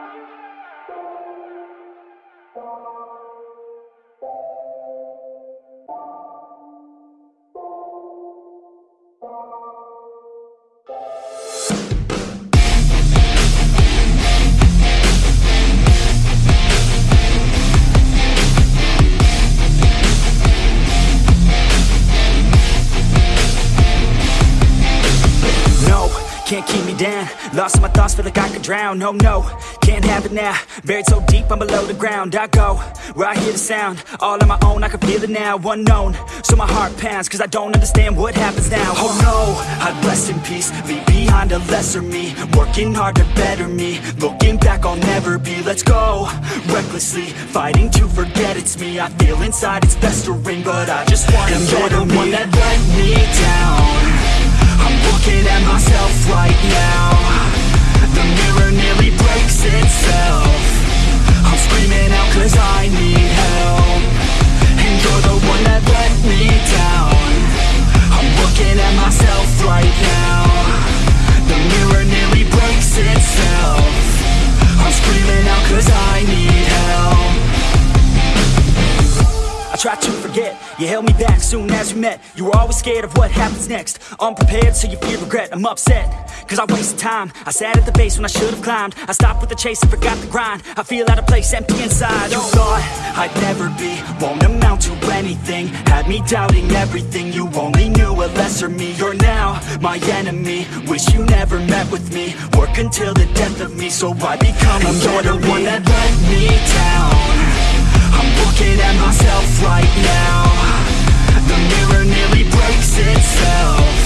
No, can't keep me down. Lost in my thoughts, feel like I could drown. No, no, can't have it now. Buried so deep, I'm below the ground. I go, where I hear the sound. All on my own, I can feel it now. Unknown, so my heart pounds Cause I don't understand what happens now. Oh no, I'd rest in peace. Leave behind a lesser me. Working hard to better me. Looking back, I'll never be. Let's go, recklessly Fighting to forget it's me. I feel inside it's festering But Tried to forget, you held me back soon as we met. You were always scared of what happens next. Unprepared, so you fear regret, I'm upset Cause I wasted time, I sat at the base when I should've climbed. I stopped with the chase and forgot the grind. I feel out of place, empty inside. You thought I'd never be, won't amount to anything. Had me doubting everything, you only knew a lesser me. You're now my enemy, wish you never met with me. Work until the death of me, so I become a You're the one that me. down I'm looking at myself right now. The mirror nearly breaks itself